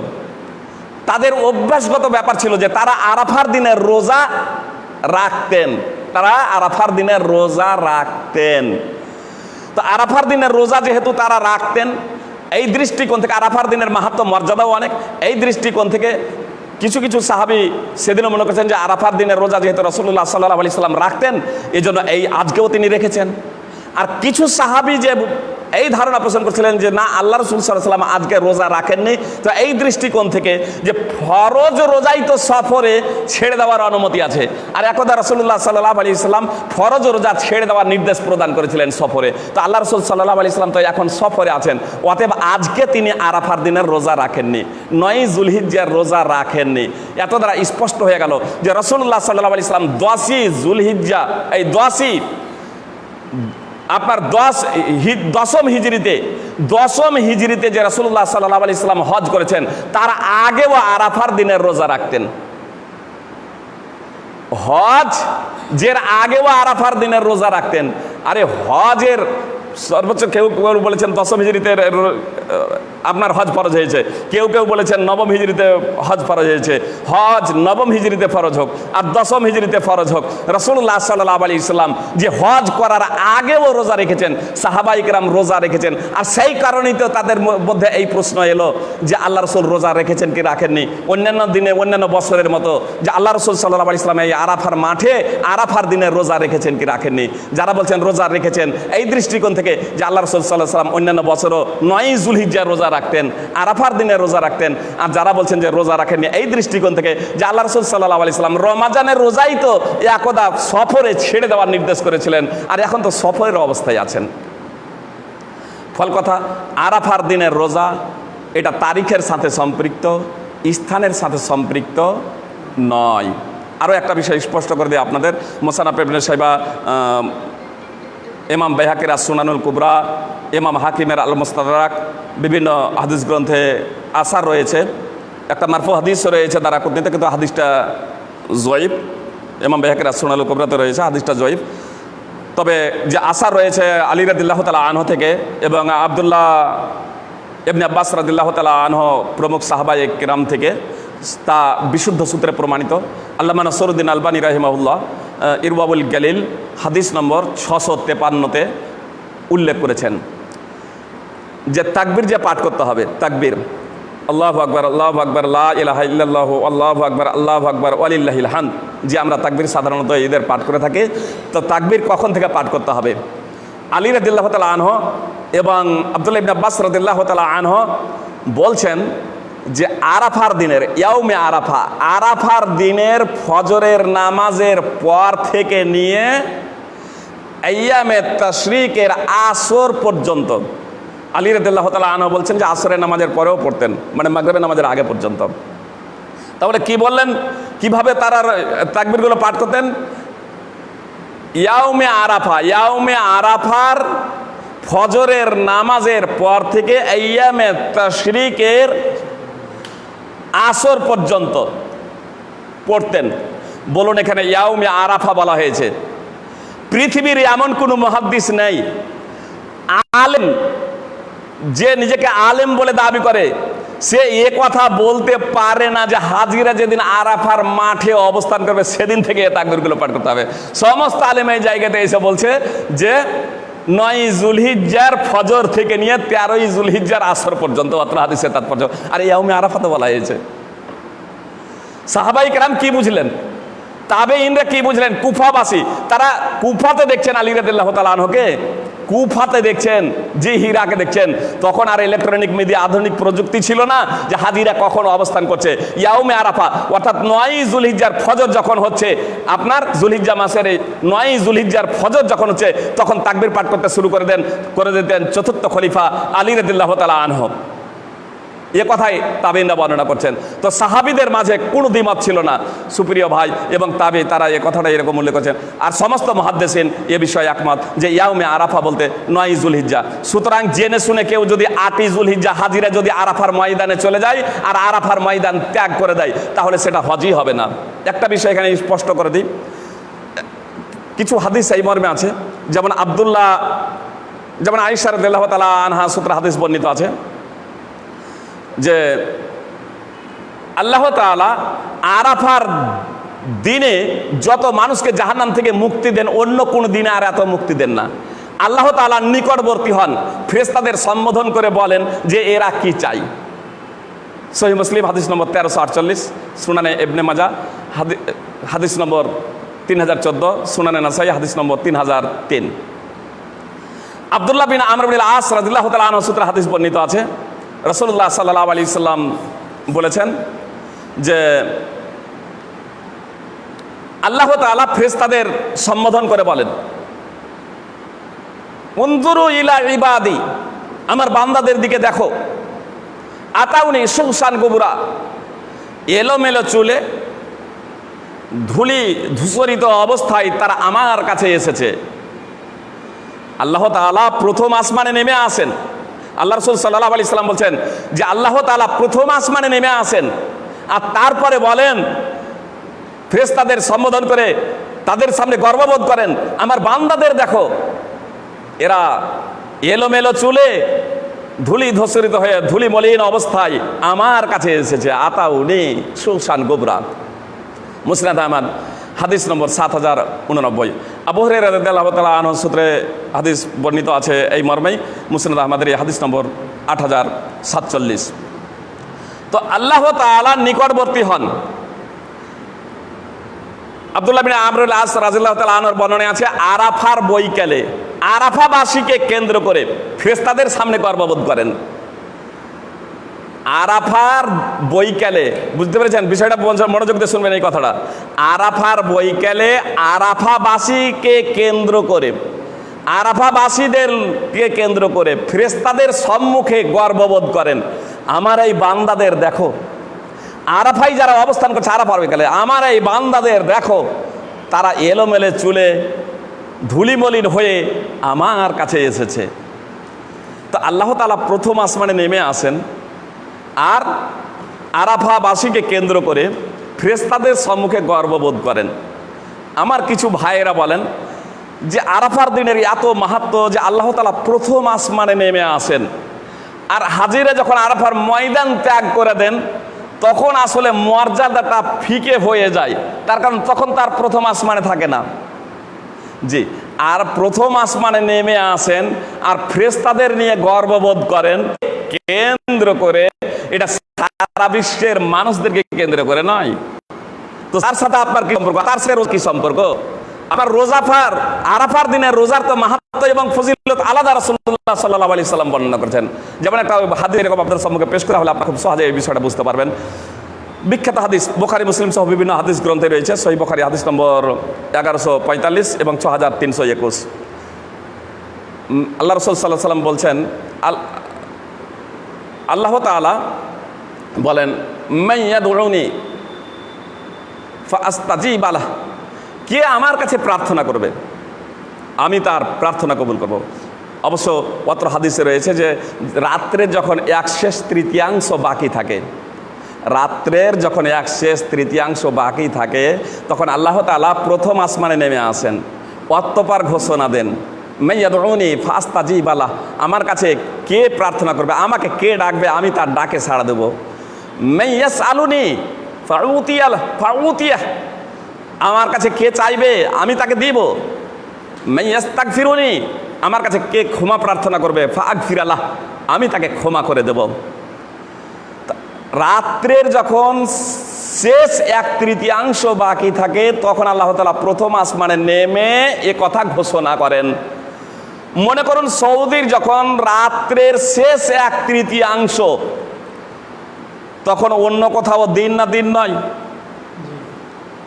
তাদের অভ্যাসগত ব্যাপার ছিল যে তারা আরাফার দিনের রোজা রাখতেন। তারা আরাফার দিনের রোজা রাখতেন। তো আরাফার দিনের রোজা যেহেতু তারা রাখতেন, এই দৃষ্টিকোণ থেকে আরাফার দিনের মাহাত্ম মর্যাদাও অনেক, এই দৃষ্টিকোণ থেকে কিছু কিছু সাহাবি সেদিনও মনে করছেন যে আরাফার দিনের রোজা যেহেতু রসুল্লাহ সাল্লাহ আলি সাল্লাম রাখতেন এই জন্য এই আজকেও তিনি রেখেছেন। আর কিছু সাহাবি যে এই ধারণা পোষণ করছিলেন যে না, আল্লাহ রসুল সাল্লাম আজকে রোজা রাখেননি। তো এই দৃষ্টিকোণ থেকে যে ফরজ রোজাই তো সফরে ছেড়ে দেওয়ার অনুমতি আছে। আর একদা রসুল্লাহ সাল্লাহ আলি ইসলাম ফরজ রোজা ছেড়ে দেওয়ার নির্দেশ প্রদান করেছিলেন সফরে। তো আল্লাহ রসুল সাল্লাহ আলি ইসলাম তো এখন সফরে আছেন। অতএব আজকে তিনি আরাফার দিনের রোজা রাখেননি। নয় জুলহিজ্জার রোজা রাখেননি। এত দ্বারা স্পষ্ট হয়ে গেল যে রসুল্লাহ সাল্লাহ আলি ইসলাম দশই জুলহিজ্জা, এই দশই আপনার দশ দশম হিজড়িতে দশম হিজড়িতে যে রসুল্লাহ সাল্লাহ আলি ইসলাম হজ করেছেন, তার আগেও আরাফার দিনের রোজা রাখতেন। হজ, যের আগেও আরাফার দিনের রোজা রাখতেন। আরে হজের সর্বোচ্চ কেউ বলেছেন দশম হিজড়িতে আপনার হজ ফরজ হয়েছে। কেউ কেউ বলেছেন নবম হিজড়িতে হজ ফরজ হয়েছে। হজ নবম হিজড়িতে ফরজ হোক আর দশম হিজড়িতে ফরজ হোক। রসুল্লাহ সাল্লাহ আলী ইসলাম যে হজ করার আগেও রোজা রেখেছেন সাহাবাইকরাম রোজা রেখেছেন, আর সেই কারণেই তো তাদের মধ্যে এই প্রশ্ন এলো যে আল্লাহ রসুল রোজা রেখেছেন কি রাখেননি? অন্যান্য দিনে, অন্যান্য বছরের মতো যে আল্লাহ রসুল সাল্লাহ আলী ইসলাম এই আরাফার মাঠে আরাফার দিনে রোজা রেখেছেন কি রাখেননি? যারা বলছেন রোজা রেখেছেন, এই দৃষ্টিকোণ থেকে যে আল্লাহ রসুল সাল্লাহ সাল্লাম অন্যান্য বছরও নয় জুলহিজ্জা রোজা রাখতেন, আরাফার দিনে রোজা রাখতেন। আর যারা বলছেন যে রোজা রাখেননি, এই দৃষ্টিকোণ থেকে যে আল্লাহ রসুল সাল্লাহ আলি সাল্লাম রমাজানের রোজাই তো একদা সফরে ছেড়ে দেওয়ার নির্দেশ করেছিলেন, আর এখন তো সফরের অবস্থায় আছেন। ফল কথা, আরাফার দিনের রোজা, এটা তারিখের সাথে সম্পৃক্ত, স্থানের সাথে সম্পৃক্ত নয়। আরও একটা বিষয় স্পষ্ট করে দিই আপনাদের। মোসানা পেবনে সাহেবা এমাম বেহাকের সুনানুল কুবরা এমাম হাকিমের আল মুস্তাদারাক বিভিন্ন হাদিস গ্রন্থে আসার রয়েছে। একটা মারফু হাদিসও রয়েছে তারা কর্তৃত্ব কিন্তু হাদিসটা জয়ীব এমাম বেহাকের সুনানুল কুবরাতে রয়েছে, হাদিসটা জয়ীব তবে যে আশা রয়েছে আলী রাদিল্লাহ তালা আনহ থেকে এবং আবদুল্লাহ এমনি আব্বাস রাদিল্লাহ তালা আনহ প্রমুখ সাহাবা কেরাম থেকে, তা বিশুদ্ধ সূত্রে প্রমাণিত। আল্লামা নসরুদ্দিন আলবানী রাহিমাউল্লাহ ইরবাবুল গালিল, হাদিস নম্বর ছশো তেপান্নতে উল্লেখ করেছেন। যে তাকবির যে পাঠ করতে হবে, তাকবির। আল্লাহ আকবর আল্লাহ আকবর ইল্লাল্লাহ, আল্লাহ আকবর আল্লাহ আকবর, ওয়ালিল্লাহিল হান যে আমরা তাকবির সাধারণত ঈদের পাঠ করে থাকি, তো তাকবির কখন থেকে পাঠ করতে হবে? আলী রদিল্লাহ তালা আনহ এবং আবদুল্লাহ ইবনে আব্বাস রদিল্লাহ তালা আনহ বলছেন যে আরাফার দিনের ইয়াউমে আরাফা, আরাফার দিনের ফজরের নামাজের পর থেকে নিয়ে তশরিকের আসর পর্যন্ত আলী রদুল্লাহ তালা আনহ বলছেন যে আসরের নামাজের পরেও পড়তেন মানে মাগরেবের নামাজের আগে পর্যন্ত। তাহলে কি বললেন? কীভাবে তারা তাকবিরগুলো পাঠ করতেন? ইয়াউমে আরাফা, ইয়াউমে আরাফার ফজরের নামাজের পর থেকে আয়ামে তশরিকের আসর পর্যন্ত পড়তেন। বলুন এখানে ইয়াউমে আরাফা বলা হয়েছে। পৃথিবীর এমন কোনো মহাদ্দিস নেই, আলেম যে নিজেকে আলেম বলে দাবি করে, সে এ কথা বলতে পারে না যে হাজিরা যেদিন আরাফার মাঠে অবস্থান করবে, সেদিন থেকে এ তাকবিরগুলো পাঠ করতে হবে। সমস্ত আলেম এই জায়গাতে এসে বলছে যে, নয় জুলহিজ্জার ফজর থেকে নিয়ে তেরোই জুলহিজ্জার আসর পর্যন্ত অত্র হাদিসের তাৎপর্য। আর ইয়াউমে আরাফাতে বলা হয়েছে। সাহাবাই কেরাম কি বুঝলেন? তাবে ইনরা কি বুঝলেন? কুফাবাসী, তারা কুফাতে দেখছেন আলী রাদিল্লাহ তালা আনহকে। কুফাতে দেখছেন, যে হীরাকে দেখছেন। তখন আর ইলেকট্রনিক মিডিয়া আধুনিক প্রযুক্তি ছিল না যে হাজিরা কখন অবস্থান করছে। ইয়াউমে আরাফা, অর্থাৎ নয় জুলহিজ্জার ফজর যখন হচ্ছে, আপনার জুলহিজ্জা মাসের এই নয় জুলহিজ্জার ফজর যখন হচ্ছে, তখন তাকবির পাঠ করতে শুরু করে দেন, করে দিতেন চতুর্থ খলিফা আলী রদুল্লাহ তালা আনহ। এ কথাই তাবিনরা বর্ণনা করছেন। তো সাহাবিদের মাঝে কোনো দ্বিমত ছিল না, সুপ্রিয় ভাই এবং তাবি, তারা এ কথাটা এরকম উল্লেখ করছেন। আর সমস্ত মহাদ্দেশিন এ বিষয়ে একমত যে ইয়াউমে আরাফা বলতে নয় জুলহিজ্জা। সুতরাং জেনে শুনে কেউ যদি আটই জুলহিজ্জা হাজিরা যদি আরাফার ময়দানে চলে যায় আর আরাফার ময়দান ত্যাগ করে দেয়, তাহলে সেটা হজই হবে না। একটা বিষয় এখানে স্পষ্ট করে দিই। কিছু হাদিস এই মর্মে আছে, যেমন আবদুল্লাহ, যেমন আইসার দেল্লাহ তালা আনহা সূত্র হাদিস বর্ণিত আছে। যে আল্লাহ তাআলা আরাফার দিনে যত মানুষকে জাহান্নাম থেকে মুক্তি দেন, অন্য কোনো দিনে আর এত মুক্তি দেন না। আল্লাহ তাআলা নিকটবর্তী হন, ফেরেশতাদের সম্বোধন করে বলেন যে এরা কি চাই সহি মুসলিম, হাদিস নম্বর তেরোশো আটচল্লিশ, সুনানে এবনে মাজা হাদিস নম্বর তিন হাজার চোদ্দ, সুনানে নাসাই, হাদিস নম্বর তিন হাজার তিন। আবদুল্লাহ বিন আমর বিন আস রাদিল্লাহ তালা আনহ সূত্রে হাদিস বর্ণিত আছে রসুল্লাহ সাল্লাহ আলি সাল্লাম বলেছেন যে আল্লাহ তালা ফেরেশতাদের সম্বোধন করে বলেন উন্দুরু ইলা ইবাদি, আমার বান্দাদের দিকে দেখো। আতাউনি সুসান গোবুরা, এলোমেলো চুলে ধুলি ধূসরিত অবস্থায় তারা আমার কাছে এসেছে। আল্লাহ তাআলা প্রথম আসমানে নেমে আসেন। আল্লাহ রসুল সাল্লাহ আলি সাল্লাম বলছেন যে আল্লাহ তাআলা প্রথম আসমানে নেমে আসেন আর তারপরে বলেন, ফেরেশতাদের সম্বোধন করে তাদের সামনে গর্ববোধ করেন, আমার বান্দাদের দেখো। এরা এলোমেলো চুলে ধুলি ধসরিত হয়ে ধুলি মলিন অবস্থায় আমার কাছে এসেছে, আতাউনি সুলসান গোবরাত মুসনাদ আহমদ হাদিস নম্বর সাত হাজার উননব্বই। আবহরে আবহরের আনহ সূত্রে হাদিস বর্ণিত আছে এই মর্মেই। মুসনাদ আহমদের এই হাদিস নম্বর আট হাজার সাতচল্লিশ। তো আল্লাহ তাআলা নিকটবর্তী হন। আবদুল্লাহ বিন আমরুল আস রাজিল্লাহ তাল আনোর বর্ণনে আছে, আরাফার বৈকালে আরাফাবাসীকে কেন্দ্র করে ফেরেশতাদের সামনে গর্ববোধ করেন। আরাফার বৈকালে, বুঝতে পেরেছেন? বিষয়টা মনোযোগ দিয়ে শুনবেন এই কথাটা। আরাফার বৈকালে আরাফাবাসীকে কেন্দ্র করে আরাফাবাসীদেরকে কেন্দ্র করে ফেরেশতাদের সম্মুখে গর্ববোধ করেন, আমার এই বান্দাদের দেখো, আরাফাই যারা অবস্থান করছে আরাফার বিকালে, আমার এই বান্দাদের দেখো, তারা এলোমেলে চুলে ধুলিমলিন হয়ে আমার কাছে এসেছে। তো আল্লাহ তালা প্রথম আসমানে নেমে আসেন আর আরাফাবাসীকে কেন্দ্র করে ফ্রেস্তাদের সম্মুখে গর্ববোধ করেন। আমার কিছু ভাইয়েরা বলেন যে আরাফার দিনের এত মাহাত্ম যে আল্লাহ তালা প্রথম আসমানে নেমে আসেন। আর হাজিরা যখন আরাফার ময়দান ত্যাগ করে দেন, তখন আসলে মর্যাদাটা ফিকে হয়ে যায়। তার কারণ তখন তার প্রথম আসমানে থাকে না। জি, আর প্রথম আসমানে নেমে আসেন আর ফ্রেস্তাদের নিয়ে গর্ববোধ করেন। কেন্দ্র করে এটা সারা বিশ্বের মানুষদেরকে কেন্দ্র করে নয়। তো তার সাথে আপনার কি সম্পর্ক? তার সাথে কি সম্পর্ক? আপনার রোজাফার, আরাফার দিনে রোজার তো মাহাত্ম এবং ফজিলত আলাদা রাসূলুল্লাহ সাল্লাল্লাহু আলাইহি সাল্লাম বর্ণনা করেছেন। যেমন একটা হাদিস এরকম আপনাদের সম্মুখে পেশ করা হলে আপনারা খুব সহজে এই বিষয়টা বুঝতে পারবেন। বিখ্যাত হাদিস, বোখারি, মুসলিম সহ বিভিন্ন হাদিস গ্রন্থে রয়েছে। সহি বোখারি, হাদিস নম্বর এগারোশো পঁয়তাল্লিশ এবং ছ হাজার তিনশো একুশ। আল্লাহ রসুল সাল্লাহ সাল্লাম বলছেন, আল, আল্লাহ তাআলা বলেন মাইয়া দৌড়নি ফাস্তাজি বালা কে আমার কাছে প্রার্থনা করবে, আমি তার প্রার্থনা কবুল করব। অবশ্য পত্র হাদিসে রয়েছে যে, রাত্রে যখন এক শেষ তৃতীয়াংশ বাকি থাকে রাত্রের যখন এক শেষ তৃতীয়াংশ বাকি থাকে, তখন আল্লাহ তালা প্রথম আসমানে নেমে আসেন। অত্যপার ঘোষণা দেন মেয়াদি ফাস্তাজি বালা আমার কাছে কে প্রার্থনা করবে? আমাকে কে ডাকবে? আমি তার ডাকে সাড়া দেবো। মেয়াস আলুনি ফাউতিয়াল ফাউতিয়া। আমার কাছে কে চাইবে? আমি তাকে দিব। মেয়াস তাক ফিরুনি আমার কাছে কে ক্ষমা প্রার্থনা করবে? ফাগ ফিরালাহ আমি তাকে ক্ষমা করে দেব। রাত্রের যখন শেষ এক তৃতীয়াংশ বাকি থাকে, তখন আল্লাহ তালা প্রথম আসমানে নেমে এ কথা ঘোষণা করেন। মনে করুন, সৌদির যখন রাত্রের শেষ এক তৃতীয়াংশ, তখন অন্য কোথাও দিন না দিন নয়।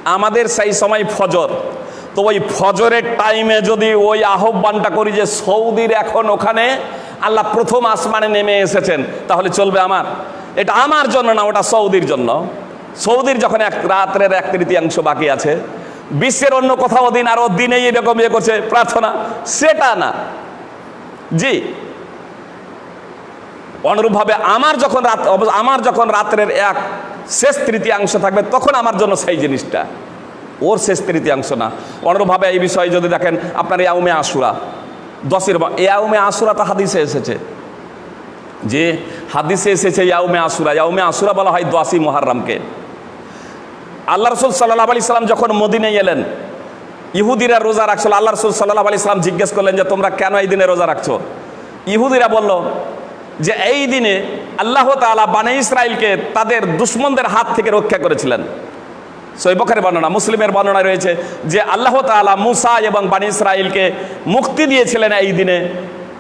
আমাদের সেই সময় ফজর। তো ওই ফজরের টাইমে যদি ওই আহ্বানটা করি যে সৌদির এখন ওখানে আল্লাহ প্রথম আসমানে নেমে এসেছেন, তাহলে চলবে আমার। এটা আমার জন্য না, ওটা সৌদির জন্য। সৌদির যখন এক রাত্রের এক তৃতীয়াংশ বাকি আছে, বিশ্বের অন্য কোথাও দিন আরও দিনেই এরকম ইয়ে করছে, প্রার্থনা, সেটা না। জি। অনুরূপভাবে আমার যখন রাত, আমার যখন রাত্রের এক শেষ তৃতীয়াংশ থাকবে, তখন আমার জন্য সেই জিনিসটা। ওর শেষ তৃতীয়াংশ না। অনুরূপভাবে এই বিষয়ে যদি দেখেন, আপনার ইয়াউমে আশুরা, দশের ইয়াউমে আশুরা তো হাদিসে এসেছে। যে হাদিসে এসেছে, ইয়াউমে আশুরা। ইয়াউমে আসুরা বলা হয় দশই মোহাররামকে। আল্লাহ রসুল সাল্লাহ আলি সাল্লাম যখন মদিনে এলেন, ইহুদিরা রোজা রাখছিল। আল্লাহ রসুল সাল্লাহ আলি সাল্লাম জিজ্ঞেস করলেন যে, তোমরা কেন এই দিনে রোজা রাখছো? ইহুদিরা বলল যে, এই দিনে আল্লাহ তাআলা বানে ইসরায়েলকে তাদের দুশ্মনদের হাত থেকে রক্ষা করেছিলেন। সৈবখারের বর্ণনা, মুসলিমের বর্ণনা রয়েছে যে, আল্লাহ তাআলা মুসা এবং বানি ইসরায়েলকে মুক্তি দিয়েছিলেন এই দিনে।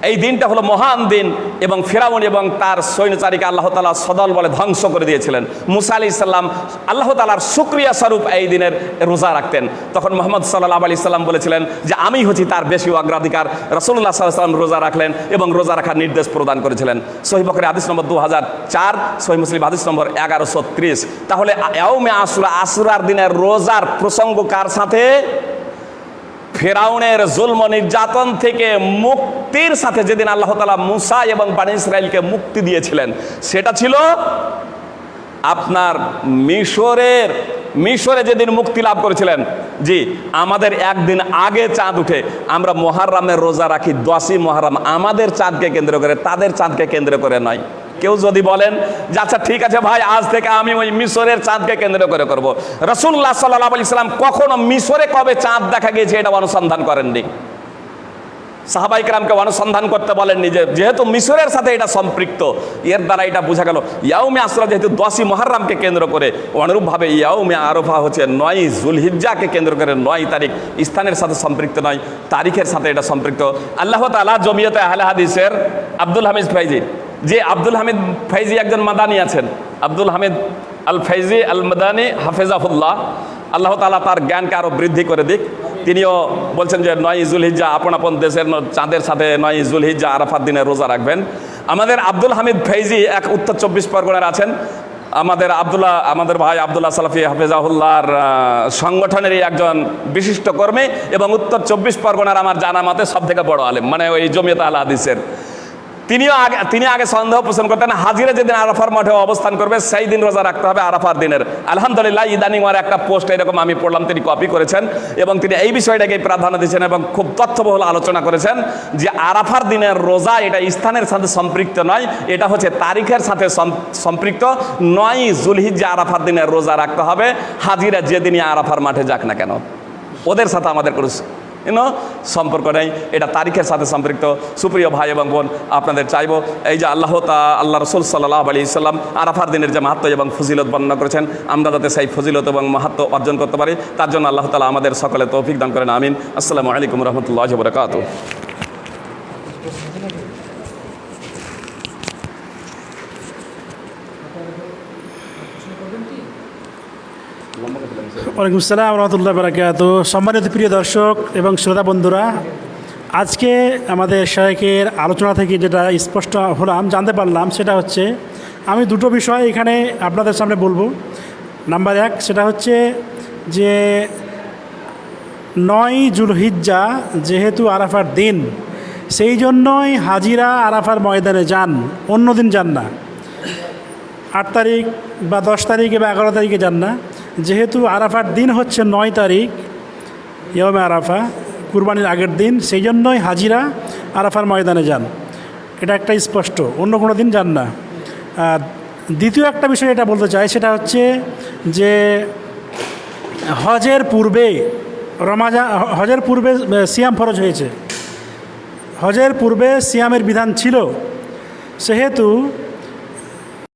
এই দিনটা হলো মহান দিন এবং ফেরাউন এবং তার সৈন্যচারীকে আল্লাহ তালা সদল বলে ধ্বংস করে দিয়েছিলেন। মুসা আলি ইসাল্লাম আল্লাহ তালার সুক্রিয়া স্বরূপ এই দিনের রোজা রাখতেন। তখন মোহাম্মদ সাল্লাহ আলি সাল্লাম বলেছিলেন যে, আমি হচ্ছি তার বেশি অগ্রাধিকার। রসুল্লাহ সাল্লাম রোজা রাখলেন এবং রোজা রাখার নির্দেশ প্রদান করেছিলেন। সহিবকের আদিস নম্বর দু হাজার চার সহি মুসলিম হাদিস নম্বর এগারোশো তাহলে এওমে আসুরা, আসুরার দিনের রোজার প্রসঙ্গ কার সাথে? ফেরাউনের জুলম নির্যাতন থেকে মুক্তির সাথে যেদিন আল্লাহ তালা মুসা এবং বানি ইসরায়েলকে মুক্তি দিয়েছিলেন, সেটা ছিল আপনার মিশরের, মিশরে যেদিন মুক্তি লাভ করেছিলেন, জি, আমাদের একদিন আগে চাঁদ উঠে, আমরা মহারামের রোজা রাখি, দশই মহারাম আমাদের চাঁদকে কেন্দ্র করে, তাদের চাঁদকে কেন্দ্র করে নয়। কেউ যদি বলেন যে আচ্ছা ঠিক আছে ভাই, আজ থেকে আমি ওই মিশরের চাঁদকে কেন্দ্র করে করব। রসুল্লাহ সাল্লাহ আলি সাল্লাম কখনো মিশরে কবে চাঁদ দেখা গিয়েছে এটা অনুসন্ধান করেননি। সাহাবাইকরামকে অনুসন্ধান করতে বলেননি যে, যেহেতু মিশরের সাথে এটা সম্পৃক্ত, এর দ্বারা এটা বোঝা গেল ইয়াউমে আসরা যেহেতু দশই মহারামকে কেন্দ্র করে, অনুরূপভাবে ইয়াউমে আরফা হচ্ছে নয় জুলহিজ্জাকে কেন্দ্র করে নয় তারিখ স্থানের সাথে সম্পৃক্ত নয়, তারিখের সাথে এটা সম্পৃক্ত। আল্লাহ তালা জমিয়তে আহলে হাদিসের আব্দুল হামিদ ফাইজি যে আব্দুল হামিদ ফাইজি একজন মাদানি আছেন। আব্দুল হামিদ আল ফাইজি আল মাদানি হাফেজাফুল্লাহ আল্লাহ তালা তার জ্ঞানকে আরও বৃদ্ধি করে দিক। তিনিও বলছেন যে নয় ইজুল হিজ্জা আপন আপন দেশের চাঁদের সাথে নয় ইজুল হিজ্জা আরাফাত দিনে রোজা রাখবেন। আমাদের আব্দুল হামিদ ফৈজি এক উত্তর চব্বিশ পরগনার আছেন। আমাদের আব্দুল্লাহ আমাদের ভাই আবদুল্লাহ সালাফি হাফেজাহুল্লাহর আহ, সংগঠনেরই একজন বিশিষ্ট কর্মী এবং উত্তর চব্বিশ পরগনার আমার জানা মতে সব থেকে বড় আলেম। মানে ওই জমিয়ত আল হাদিসের তিনিও আগে তিনি আগে সন্দেহ পোষণ করতেন, হাজিরা যেদিন আরাফার মাঠে অবস্থান করবে, সেই দিন রোজা রাখতে হবে আরাফার দিনের। আলহামদুলিল্লাহ, ইদানিং ওর একটা পোস্ট এরকম আমি পড়লাম, তিনি কপি করেছেন এবং তিনি এই বিষয়টাকে প্রাধান্য দিয়েছেন এবং খুব তথ্যবহুল আলোচনা করেছেন যে আরাফার দিনের রোজা এটা স্থানের সাথে সম্পৃক্ত নয়, এটা হচ্ছে তারিখের সাথে সম- সম্পৃক্ত। নয় জুলহিজ্জা আরাফার দিনের রোজা রাখতে হবে, হাজিরা যেদিনই আরাফার মাঠে যাক না কেন। ওদের সাথে আমাদের কোনো ইউনো সম্পর্ক নেই। এটা তারিখের সাথে সম্পৃক্ত। সুপ্রিয় ভাই এবং বোন, আপনাদের চাইব, এই যে আল্লাহ তা আল্লাহ রসুল সাল্লাহ আলী ইসলাম আরাফার দিনের যে মাহাত্ম এবং ফজিলত বর্ণনা করেছেন, আমরা যাতে সেই ফজিলত এবং মাহাত্ম অর্জন করতে পারি, তার জন্য আল্লাহ তালা আমাদের সকলে তৌফিক দান করেন, আমিন। আসসালামু আলাইকুম রহমতুল্লাহ বরকাত ওয়ালাইকুম আসসালাম রহমতুল্লাহ বারাকাত সম্মানিত প্রিয় দর্শক এবং শ্রোতা বন্ধুরা, আজকে আমাদের শাহেকের আলোচনা থেকে যেটা স্পষ্ট হলাম, জানতে পারলাম, সেটা হচ্ছে আমি দুটো বিষয় এখানে আপনাদের সামনে বলব। নাম্বার এক, সেটা হচ্ছে যে নয় জুলহিজ্জা যেহেতু আরাফার দিন, সেই জন্যই হাজিরা আরাফার ময়দানে যান, অন্য দিন যান না। আট তারিখ বা দশ তারিখে বা এগারো তারিখে যান না। যেহেতু আরাফার দিন হচ্ছে নয় তারিখ ইয়মে আরাফা, কুরবানির আগের দিন, সেই জন্যই হাজিরা আরাফার ময়দানে যান। এটা একটা স্পষ্ট, অন্য কোনো দিন যান না। আর দ্বিতীয় একটা বিষয় এটা বলতে চাই, সেটা হচ্ছে যে হজের পূর্বে রমাজা, হজের পূর্বে সিয়াম ফরজ হয়েছে। হজের পূর্বে সিয়ামের বিধান ছিল, সেহেতু